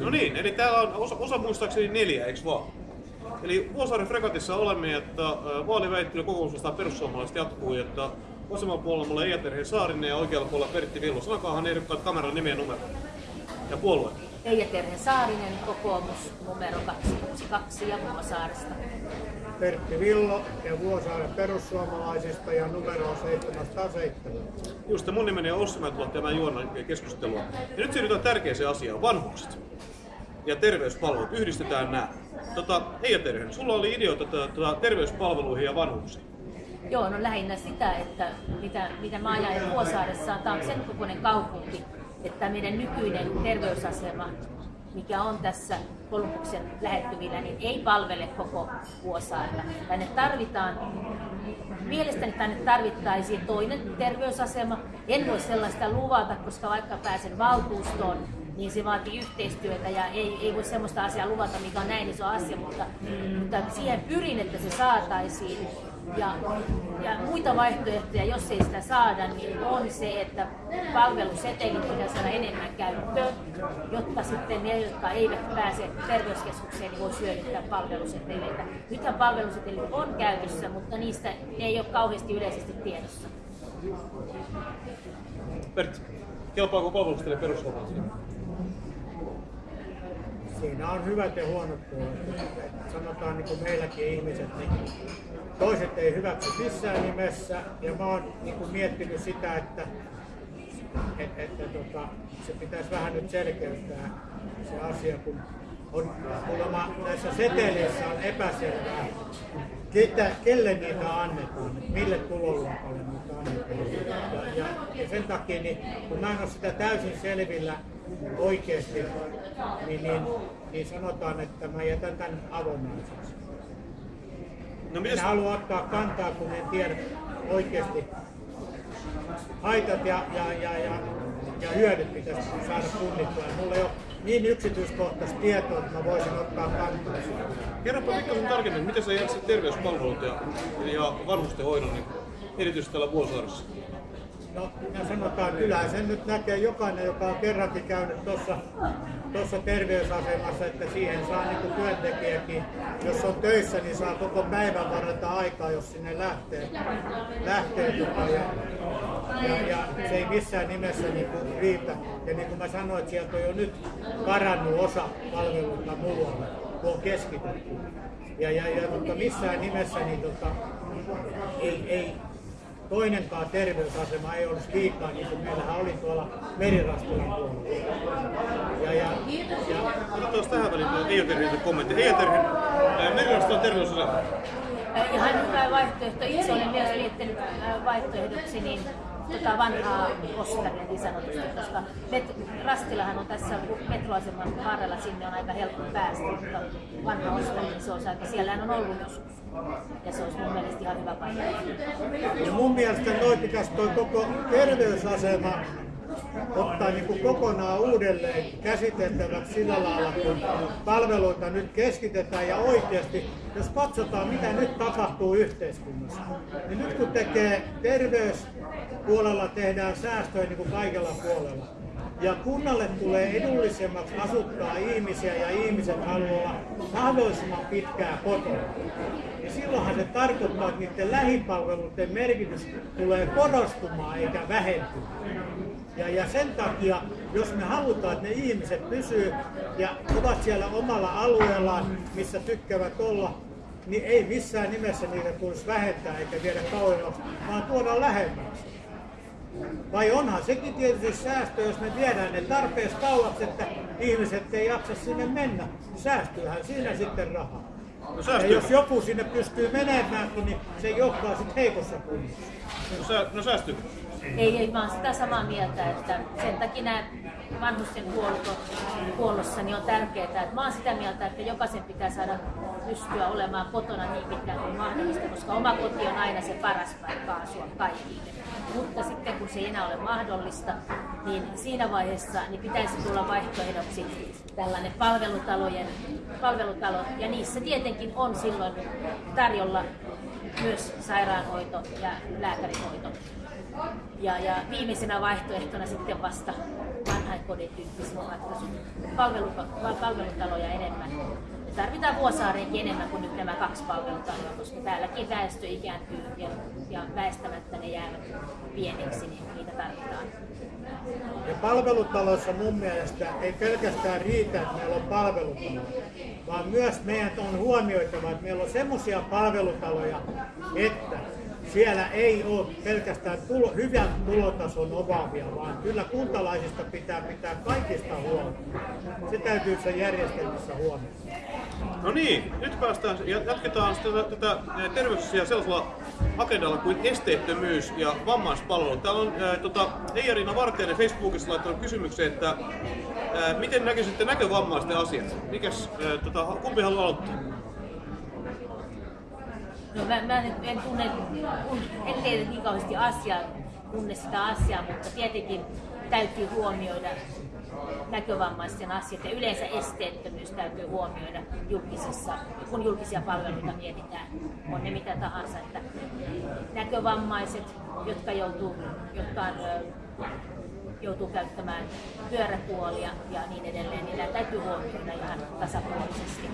No niin, eli täällä on osa, osa muistaakseni neljä, eikö vaan? Eli Vuosaaren fregatissa olemme, että vaaliväittely kokoomuksesta perussuomalaiset jatkuu, että vasemmalla puolella mulla Eija Terhe Saarinen ja oikealla puolella Pertti Villo. Sanokaahan ehdokkaat kameran nimi ja numero. Ja puolue. Eija Terhe Saarinen, kokoomus numero 262 ja Vuosaaresta. Pertti Villo ja Vuosaaren perussuomalaisista ja numero on 707. Just mun nimeni on Ossi Mäntylä ja mä juon keskustelua. Ja nyt siirrytään tärkeäseen asiaan, vanhukset ja terveyspalvelut, yhdistetään nämä. Tota, Eija Terhe, sulla oli ideoita tota, terveyspalveluihin ja vanhuksiin. Joo, no lähinnä sitä, että mitä, mitä mä ajan Vuosaaressa, tämä on sen kokoinen kaupunki, että meidän nykyinen terveysasema, mikä on tässä Kolumbuksen lähettyvillä, niin ei palvele koko Vuosaarta. Tänne tarvitaan, mielestäni tänne tarvittaisiin toinen terveysasema. En voi sellaista luvata, koska vaikka pääsen valtuustoon, niin se vaatii yhteistyötä ja ei, ei voi sellaista asiaa luvata, mikä on näin iso asia, mutta, mutta siihen pyrin, että se saataisiin. Ja, ja muita vaihtoehtoja, jos ei sitä saada, niin on se, että palvelusetelit pitää saada enemmän käyttöön, jotta sitten ne, jotka eivät pääse terveyskeskukseen, niin voi hyödyntää palveluseteleitä. Nythän palvelusetelit on käytössä, mutta niistä ei ole kauheasti yleisesti tiedossa. Pertti, kelpaako palveluseteli perussuomalaisille? Siinä on hyvät ja huonot puolet. Sanotaan niin kuin meilläkin ihmiset, niin toiset ei hyväksy missään nimessä. Ja mä oon niin kuin miettinyt sitä, että, että, että tota, se pitäisi vähän nyt selkeyttää se asia, kun on kuulemma näissä seteleissä on epäselvää, ketä, kelle niitä annetaan, mille tuloluokalle niitä annetaan. Ja, ja, ja sen takia, niin, kun mä en ole sitä täysin selvillä oikeasti, niin, niin, niin sanotaan, että mä jätän tämän avonaiseksi. No, en halua ottaa kantaa, kun en tiedä oikeasti haitat ja, ja, ja, ja, ja hyödyt pitäisi saada punnittua. Mulla ei ole niin yksityiskohtaista tietoa, että mä voisin ottaa kantaa. Kerropa pikkasen tarkemmin, miten sä jaksit terveyspalvelut ja, ja vanhustenhoidon niin erityisesti täällä Vuosaaressa? No, ja sanotaan, kyllähän sen nyt näkee jokainen, joka on kerrankin käynyt tuossa tuossa terveysasemassa, että siihen saa niin työntekijäkin, jos on töissä, niin saa koko päivän varata aikaa, jos sinne lähtee. lähtee ja, ja, ja, se ei missään nimessä niin kuin riitä. Ja niin kuin mä sanoin, että sieltä on jo nyt karannut osa palveluita muualle, kun on keskitetty. Ja, ja, ja mutta missään nimessä niin tota, ei, ei, toinenkaan terveysasema ei olisi liikaa, niin kuin meillähän oli tuolla Merirastilan puolella. Ja, ja, ja... Otetaan tähän väliin Eija Terhin kommentti. Eija Terhin, Merirastilan terveysasema. Ihan hyvä vaihtoehto. Itse olen myös miettinyt vaihtoehdoksi, niin tota vanhaa Oskaria niin sanotusti, koska met, Rastilahan on tässä metroaseman varrella, sinne on aika helppo päästä, mutta vanha Oskari, niin se on aika, siellähän on ollut joskus. Ja se olisi mun mielestä ihan hyvä paikka. Ja mun mielestä toi pitäisi toi koko terveysasema ottaa niin kuin kokonaan uudelleen käsiteltäväksi sillä lailla, kun palveluita nyt keskitetään ja oikeasti, jos katsotaan mitä nyt tapahtuu yhteiskunnassa, niin nyt kun tekee terveyspuolella tehdään säästöjä niin kuin kaikella puolella, ja kunnalle tulee edullisemmaksi asuttaa ihmisiä ja ihmiset haluaa mahdollisimman pitkää kotona. Ja silloinhan se tarkoittaa, että niiden lähipalveluiden merkitys tulee korostumaan eikä vähentyä. Ja, ja sen takia, jos me halutaan, että ne ihmiset pysyy ja ovat siellä omalla alueellaan, missä tykkäävät olla, niin ei missään nimessä niitä tulisi vähentää eikä viedä kauemmaksi, vaan tuoda lähemmäksi. Vai onhan sekin tietysti säästö, jos me viedään ne tarpeeksi kauaksi, että ihmiset ei jaksa sinne mennä. Säästyyhän siinä sitten rahaa. No ja jos joku sinne pystyy menemään, niin se johtaa sitten heikossa kunnossa. No, sä, no säästyy. Ei, ei, vaan sitä samaa mieltä, että sen takia nämä vanhusten huolto, huollossa niin on tärkeää. Että mä oon sitä mieltä, että jokaisen pitää saada pystyä olemaan kotona niin pitkään kuin mahdollista, koska oma koti on aina se paras paikka asua kaikille. Mutta sitten kun se ei enää ole mahdollista, niin siinä vaiheessa niin pitäisi tulla vaihtoehdoksi tällainen palvelutalojen, palvelutalo, ja niissä tietenkin on silloin tarjolla myös sairaanhoito ja lääkärihoito. Ja, ja viimeisenä vaihtoehtona sitten vasta vanha, päiväkodin tyyppisiä ratkaisuja, palvelu, palvelutaloja enemmän. Me tarvitaan Vuosaareenkin enemmän kuin nyt nämä kaksi palvelutaloa, koska täälläkin väestö ikääntyy ja, ja väestämättä ne jäävät pieniksi, niin niitä tarvitaan. Ja palvelutaloissa mun mielestä ei pelkästään riitä, että meillä on palvelutalo, vaan myös meidän on huomioitava, että meillä on semmoisia palvelutaloja, että siellä ei ole pelkästään tulo, hyvän tulotason omaavia, vaan kyllä kuntalaisista pitää pitää kaikista huolta. Se täytyy sen järjestelmässä huomioida. No niin, nyt päästään ja jatketaan tätä, tätä terveysasiaa sellaisella agendalla kuin esteettömyys ja vammaispalvelu. Täällä on ää, tota, Eija-Riina Vartijainen Facebookissa laittanut kysymyksen, että ää, miten näkisitte näkövammaisten asiat? Mikäs, ää, tota, kumpi haluaa aloittaa? No mä, mä en, en tunne, en tiedä niin kauheasti asiaa, tunne sitä asiaa, mutta tietenkin täytyy huomioida näkövammaisten asiat ja yleensä esteettömyys täytyy huomioida julkisissa, kun julkisia palveluita mietitään, on ne mitä tahansa. Että näkövammaiset, jotka joutuu, jotka on, joutuu käyttämään pyörätuolia ja niin edelleen, niin täytyy huomioida ihan tasapuolisesti.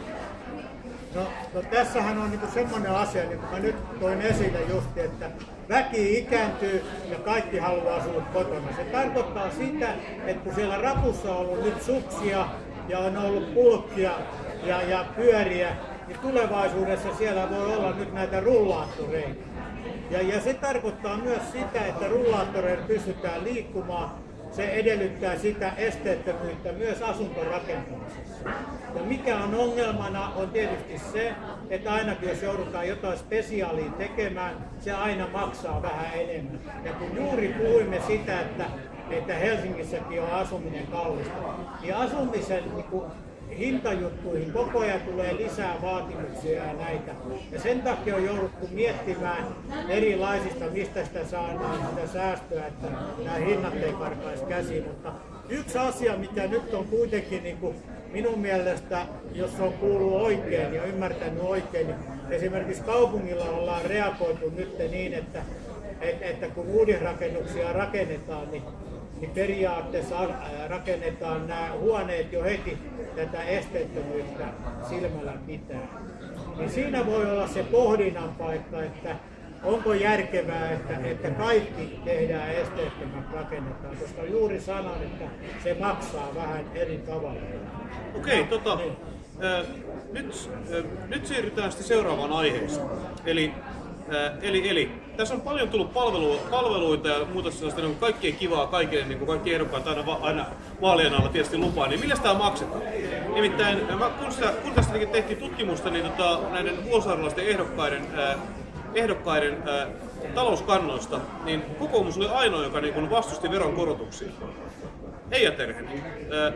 No, no tässähän on niinku semmoinen asia, niin kuin mä nyt toin esille just, että väki ikääntyy ja kaikki haluaa asua kotona. Se tarkoittaa sitä, että kun siellä rapussa on ollut nyt suksia ja on ollut pulkkia ja, ja pyöriä, niin tulevaisuudessa siellä voi olla nyt näitä rullaattoreita. Ja, ja se tarkoittaa myös sitä, että rullaattoreilla pystytään liikkumaan se edellyttää sitä esteettömyyttä myös asuntorakentamisessa. Ja mikä on ongelmana on tietysti se, että ainakin jos joudutaan jotain spesiaalia tekemään, se aina maksaa vähän enemmän. Ja kun juuri puhuimme sitä, että, että Helsingissäkin on asuminen kallista, niin asumisen niin kuin, hintajuttuihin koko ajan tulee lisää vaatimuksia ja näitä. Ja sen takia on jouduttu miettimään erilaisista, mistä sitä saadaan sitä säästöä, että nämä hinnat ei karkaisi käsiin. Mutta yksi asia, mikä nyt on kuitenkin niin kuin minun mielestä, jos on kuullut oikein ja ymmärtänyt oikein, niin esimerkiksi kaupungilla ollaan reagoitu nyt niin, että, että, kun uudisrakennuksia rakennetaan, niin niin periaatteessa rakennetaan nämä huoneet jo heti tätä esteettömyyttä silmällä pitää. Niin siinä voi olla se pohdinnan paikka, että onko järkevää, että, että kaikki tehdään esteettömät rakennetaan, koska juuri sanon, että se maksaa vähän eri tavalla. Okei, okay, tota, niin. äh, nyt, äh, nyt siirrytään sitten seuraavaan aiheeseen. Eli eli, eli tässä on paljon tullut palvelu, palveluita ja muuta sellaista niin kaikkien kivaa kaikille, niin kuin kaikki ehdokkaat aina, aina vaalien alla tietysti lupaa, niin millä sitä maksetaan? Nimittäin mä, kun, sitä, kun tästä tehtiin tutkimusta, niin tota, näiden vuosisairalaisten ehdokkaiden, äh, ehdokkaiden äh, talouskannoista, niin kokoomus oli ainoa, joka niin vastusti veronkorotuksia. Eija Terheni, äh,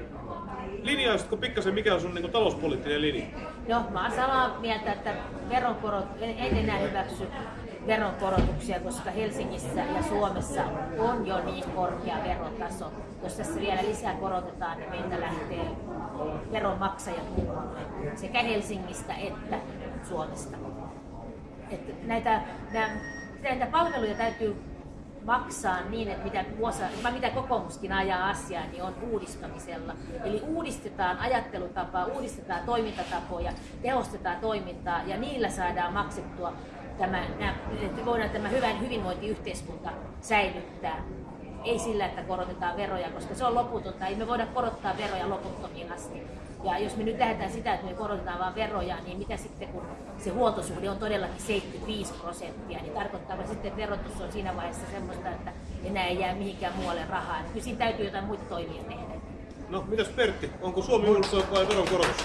linjaisitko pikkasen, mikä on sun niin talouspoliittinen linja? No, mä oon samaa mieltä, että veronkorot, en, en enää hyväksy veronkorotuksia, koska Helsingissä ja Suomessa on jo niin korkea verotaso. Jos tässä vielä lisää korotetaan, niin meiltä lähtee veronmaksajat muualle, sekä Helsingistä että Suomesta. Että näitä, näitä palveluja täytyy maksaa niin, että mitä, vuosa, mitä kokoomuskin ajaa asiaa, niin on uudistamisella. Eli uudistetaan ajattelutapaa, uudistetaan toimintatapoja, tehostetaan toimintaa ja niillä saadaan maksettua tämä, että voidaan tämä hyvän hyvinvointiyhteiskunta säilyttää. Ei sillä, että korotetaan veroja, koska se on loputonta. Ei me voida korottaa veroja loputtomiin asti. Ja jos me nyt lähdetään sitä, että me korotetaan vain veroja, niin mitä sitten kun se huoltosuhde on todellakin 75 prosenttia, niin tarkoittaa sitten, että verotus on siinä vaiheessa semmoista, että enää ei jää mihinkään muualle rahaa. Kyllä siinä täytyy jotain muita toimia tehdä. No, mitäs Pertti, onko Suomi uudistunut vai veronkorotus?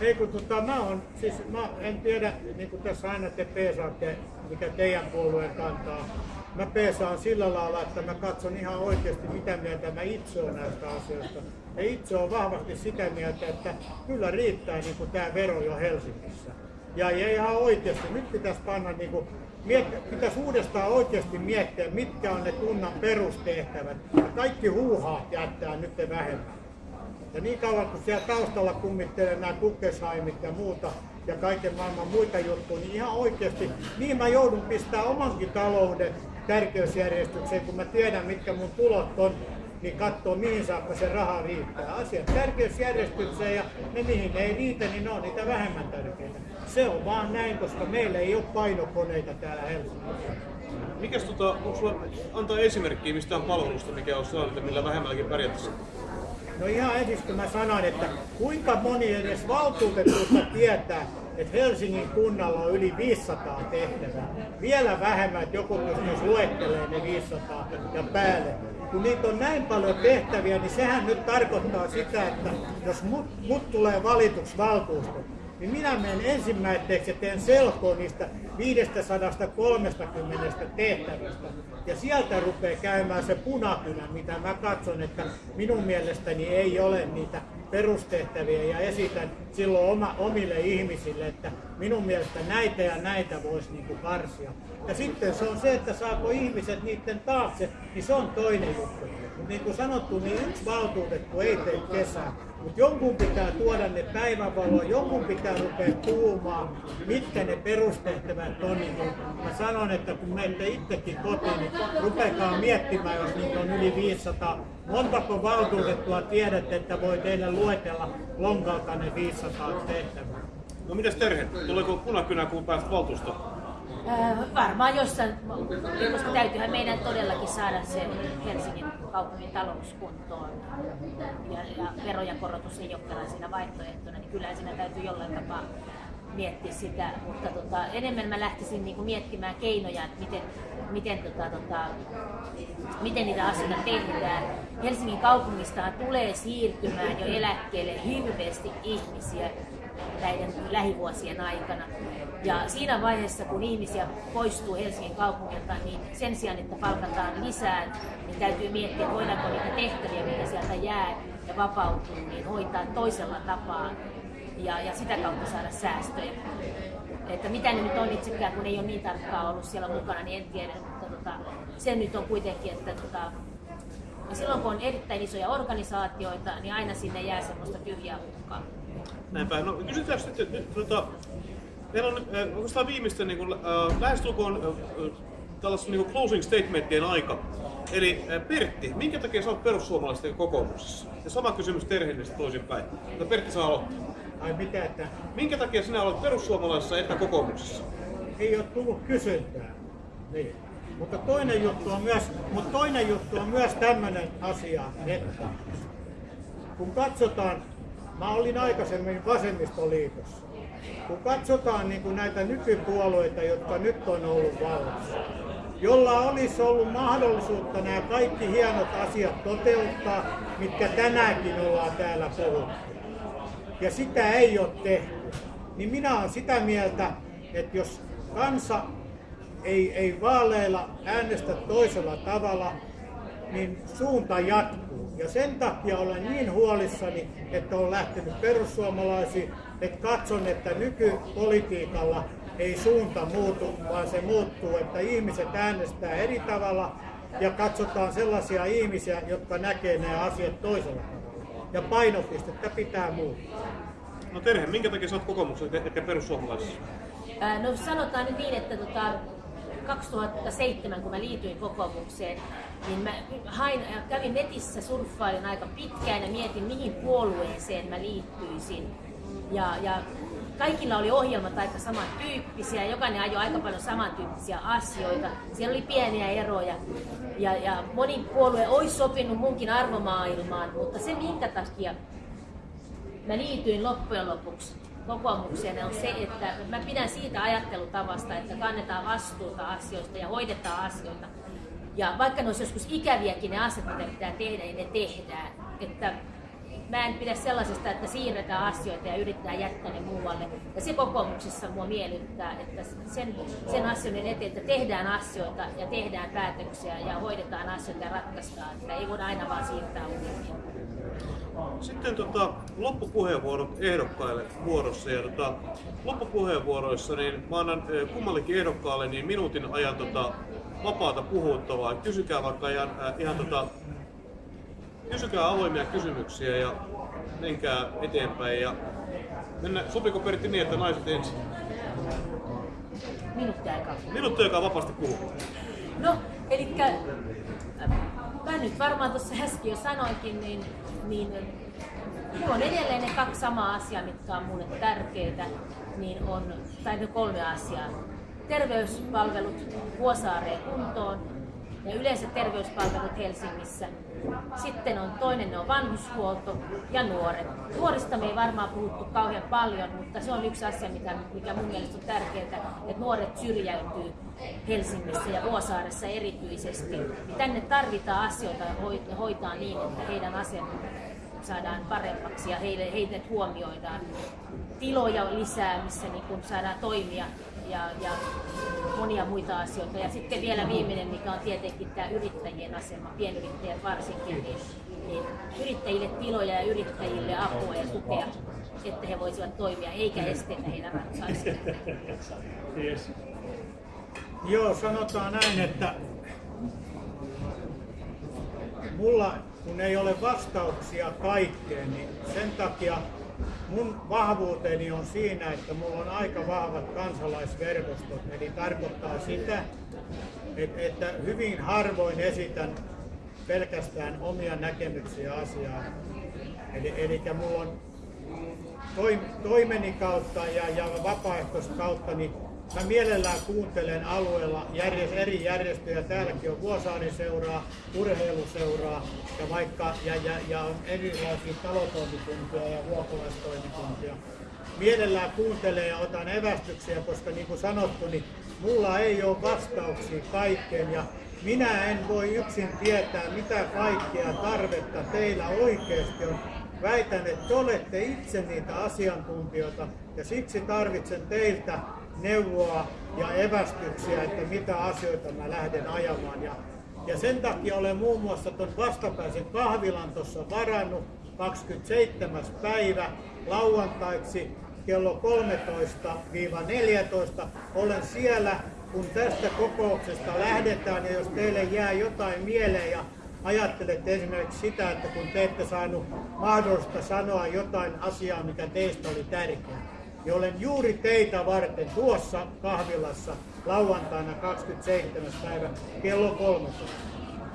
Ei kun tota, mä, on, siis, mä en tiedä, niin kuin tässä aina te peesaatte, mikä teidän puolueen kantaa. Mä peesaan sillä lailla, että mä katson ihan oikeasti, mitä mieltä mä itse olen näistä asioista. Ja itse on vahvasti sitä mieltä, että kyllä riittää niin kuin tämä vero jo Helsingissä. Ja, ja ihan oikeasti, nyt pitäisi panna niin kuin, miet, pitäisi uudestaan oikeasti miettiä, mitkä on ne kunnan perustehtävät. Ja kaikki huuhaat jättää nyt vähemmän. Ja niin kauan kun siellä taustalla kummittelee nämä Kukkesheimit ja muuta ja kaiken maailman muita juttuja, niin ihan oikeasti, niin mä joudun pistää omankin talouden tärkeysjärjestykseen, kun mä tiedän, mitkä mun tulot on. Niin katsoo mihin saakka se raha riittää. Asiat tärkeysjärjestykseen ja ne mihin ne ei riitä, niin ne on niitä vähemmän tärkeitä. Se on vaan näin, koska meillä ei ole painokoneita täällä Helsingissä. Mikäs tota, onko sulla antaa esimerkkiä mistään palvelusta, mikä on sellainen, millä vähemmälläkin pärjättäisiin? No ihan ensiksi kun mä sanon, että kuinka moni edes valtuutetusta tietää, että Helsingin kunnalla on yli 500 tehtävää. Vielä vähemmän, että joku pystyisi luettelemaan ne 500 ja päälle. Kun niitä on näin paljon tehtäviä, niin sehän nyt tarkoittaa sitä, että jos mut, mut tulee valituksi niin minä menen ensimmäiseksi ja teen selkoa niistä 530 tehtävästä. Ja sieltä rupeaa käymään se punakynä, mitä mä katson, että minun mielestäni ei ole niitä perustehtäviä ja esitän silloin oma, omille ihmisille, että minun mielestä näitä ja näitä voisi niin karsia. Ja sitten se on se, että saako ihmiset niiden taakse, niin se on toinen juttu. Niin kuin sanottu, niin yksi valtuutettu ei tee kesää. Mutta jonkun pitää tuoda ne päivänvaloa, jonkun pitää rupea puhumaan, mitkä ne perustehtävät on. Mä sanon, että kun menette itsekin kotiin, niin rupeakaa miettimään, jos niitä on yli 500. Montako valtuutettua tiedätte, että voi teille luetella lonkalta ne 500 tehtävää? No mitäs Terhe, tuleeko punakynä kun pääset valtuustoon? Äh, varmaan jossain, koska täytyyhän meidän todellakin saada se Helsingin kaupungin talouskuntoon. Ja, ja verojen korotus ei ole siinä vaihtoehtona, niin kyllä siinä täytyy jollain tapaa miettiä sitä, mutta tota, enemmän mä lähtisin niinku miettimään keinoja, että miten, miten, tota, tota, miten niitä asioita tehdään. Helsingin kaupungistahan tulee siirtymään jo eläkkeelle hirveästi ihmisiä, näiden lähivuosien aikana. Ja siinä vaiheessa, kun ihmisiä poistuu Helsingin kaupungilta, niin sen sijaan, että palkataan lisää, niin täytyy miettiä, voidaanko niitä tehtäviä, mitä sieltä jää ja vapautuu, niin hoitaa toisella tapaa ja, ja sitä kautta saada säästöjä. Että mitä ne nyt on itsekään, kun ei ole niin tarkkaan ollut siellä mukana, niin en tiedä, mutta tota, se nyt on kuitenkin, että tota, silloin kun on erittäin isoja organisaatioita, niin aina sinne jää semmoista tyhjää hukkaa. Näinpä. No kysytään sitten, nyt, tota, meillä on äh, oikeastaan viimeisten niin äh, lähestulkoon äh, tällaisen niin closing statementien aika. Eli äh, Pertti, minkä takia sä oot perussuomalaisten kokoomuksessa? Ja sama kysymys Terhellistä toisinpäin. Mutta Pertti saa aloittaa. Ai mitä, että Minkä takia sinä olet perussuomalaisessa että kokoomuksessa? ei ole tullut kysyntää. Niin. Mutta toinen juttu on myös, mutta toinen juttu on myös tämmöinen asia, että kun katsotaan Mä olin aikaisemmin vasemmistoliitossa. Kun katsotaan niin kuin näitä nykypuolueita, jotka nyt on ollut vallassa, jolla olisi ollut mahdollisuutta nämä kaikki hienot asiat toteuttaa, mitkä tänäänkin ollaan täällä puhuttu. Ja sitä ei ole tehty. Niin minä olen sitä mieltä, että jos kansa ei, ei vaaleilla äänestä toisella tavalla, niin suunta jatkuu. Ja sen takia olen niin huolissani, että olen lähtenyt perussuomalaisiin, että katson, että nykypolitiikalla ei suunta muutu, vaan se muuttuu, että ihmiset äänestää eri tavalla ja katsotaan sellaisia ihmisiä, jotka näkee nämä asiat toisella tavalla. Ja painopistettä pitää muuttaa. No Terhe, minkä takia sä oot kokoomuksessa eikä perussuomalaisessa? No sanotaan nyt niin, että tota, 2007, kun mä liityin kokoomukseen, niin mä hain, kävin netissä surffailin aika pitkään ja mietin, mihin puolueeseen mä liittyisin. Ja, ja kaikilla oli ohjelmat aika samantyyppisiä, jokainen ajoi aika paljon samantyyppisiä asioita. Siellä oli pieniä eroja ja, ja moni puolue olisi sopinut munkin arvomaailmaan, mutta se minkä takia mä liityin loppujen lopuksi kokoomukseen on se, että mä pidän siitä ajattelutavasta, että kannetaan vastuuta asioista ja hoidetaan asioita. Ja vaikka ne olisi joskus ikäviäkin ne asiat, mitä pitää tehdä, niin ne tehdään. Että mä en pidä sellaisesta, että siirretään asioita ja yritetään jättää ne muualle. Ja se kokoomuksessa mua miellyttää, että sen, sen asioiden eteen, että tehdään asioita ja tehdään päätöksiä ja hoidetaan asioita ja ratkaistaan. Että ei voida aina vaan siirtää ongelmia. Sitten tota, loppupuheenvuorot ehdokkaille vuorossa. Ja tota, loppupuheenvuoroissa niin mä annan kummallekin ehdokkaalle niin minuutin ajan tota, vapaata puhuttavaa. Kysykää vaikka ihan, ihan tota, kysykää avoimia kysymyksiä ja menkää eteenpäin. Ja mennä, sopiko Pertti niin, että naiset ensin? Minuutti aikaa. Minuutti aikaa vapaasti puhua. No, eli mä nyt varmaan tuossa äsken jo sanoinkin, niin, niin mulla on edelleen ne kaksi samaa asiaa, mitkä on mulle tärkeitä, niin on, tai ne kolme asiaa. Terveyspalvelut Vuosaareen kuntoon ja yleiset terveyspalvelut Helsingissä. Sitten on toinen on vanhushuolto ja nuoret. Nuorista me ei varmaan puhuttu kauhean paljon, mutta se on yksi asia, mikä, mikä mun mielestä on tärkeää, että nuoret syrjäytyy Helsingissä ja Vuosaaressa erityisesti. Tänne tarvitaan asioita hoitaa niin, että heidän asemansa saadaan paremmaksi ja heille, heidät huomioidaan. Tiloja lisää, missä niin kun saadaan toimia ja, ja monia muita asioita. Ja sitten vielä viimeinen, mikä on tietenkin tämä yrittäjien asema, pienyrittäjät varsinkin, niin, niin yrittäjille tiloja ja yrittäjille apua ja tukea, että he voisivat toimia, eikä esteitä heidän ratkaisuja. Yes. Joo, sanotaan näin, että mulla kun ei ole vastauksia kaikkeen, niin sen takia mun vahvuuteni on siinä, että mulla on aika vahvat kansalaisverkostot. Eli tarkoittaa sitä, että hyvin harvoin esitän pelkästään omia näkemyksiä asiaan. Eli, eli mulla on toimeni kautta ja, ja vapaaehtoiskautta niin Mä mielellään kuuntelen alueella järjest, eri järjestöjä. Täälläkin on Vuosaarin seuraa, urheiluseuraa ja, vaikka, ja, ja, ja on erilaisia talotoimikuntia ja vuokolaistoimikuntia. Mielellään kuuntelen ja otan evästyksiä, koska niin kuin sanottu, niin mulla ei ole vastauksia kaikkeen ja minä en voi yksin tietää, mitä kaikkea tarvetta teillä oikeasti on. Väitän, että te olette itse niitä asiantuntijoita ja siksi tarvitsen teiltä neuvoa ja evästyksiä, että mitä asioita mä lähden ajamaan. Ja, ja sen takia olen muun muassa tuon vastapäisen kahvilan tuossa varannut 27. päivä lauantaiksi kello 13-14. Olen siellä, kun tästä kokouksesta lähdetään ja jos teille jää jotain mieleen ja ajattelette esimerkiksi sitä, että kun te ette saanut mahdollista sanoa jotain asiaa, mikä teistä oli tärkeää, niin olen juuri teitä varten tuossa kahvilassa lauantaina 27. päivä kello 13.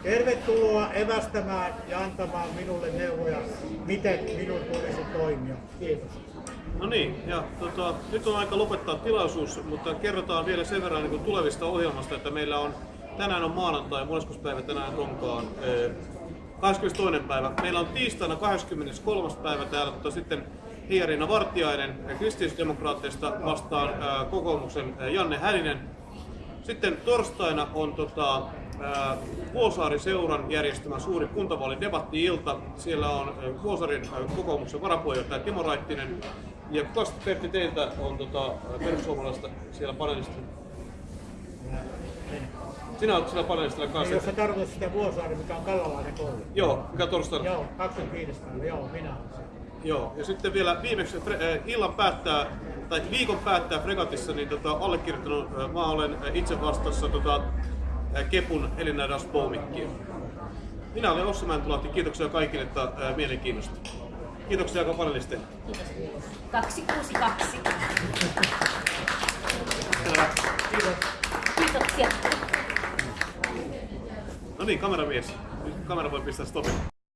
Tervetuloa evästämään ja antamaan minulle neuvoja, miten minun tulisi toimia. Kiitos. No niin, ja tota, nyt on aika lopettaa tilaisuus, mutta kerrotaan vielä sen verran niin tulevista ohjelmasta, että meillä on tänään on maanantai, moneskos päivä tänään onkaan. 22. päivä. Meillä on tiistaina 23. päivä täällä, mutta sitten Hiarina Vartiainen kristillisdemokraatteista vastaan kokoomuksen Janne Hälinen. Sitten torstaina on tota, Vuosaari-seuran järjestämä suuri kuntavaalidebatti-ilta. Siellä on Vuosaarin kokoomuksen varapuheenjohtaja Timo Raittinen. Ja kuka Pertti teiltä on tota, perussuomalaista siellä panelistilla? Sinä olet siellä panelistilla kanssa. Jos sä tarkoitat sitä Vuosaari, mikä on Kallalainen koulu. Joo, mikä torstaina? Joo, 25. päivä, joo, minä Joo, ja sitten vielä viimeksi äh, illan päättää, tai viikon päättää Fregatissa, niin tota, allekirjoittanut, äh, mä olen itse vastassa tota, Kepun Elina Daspoumikkiin. Minä olen Ossi Mäntulahti, kiitoksia kaikille että, äh, mielenkiinnosta. Kiitoksia joka panelisteille. Kiitos. 262. Kiitos. Kiitoksia. No niin, kameramies. Nyt kamera voi pistää stopin.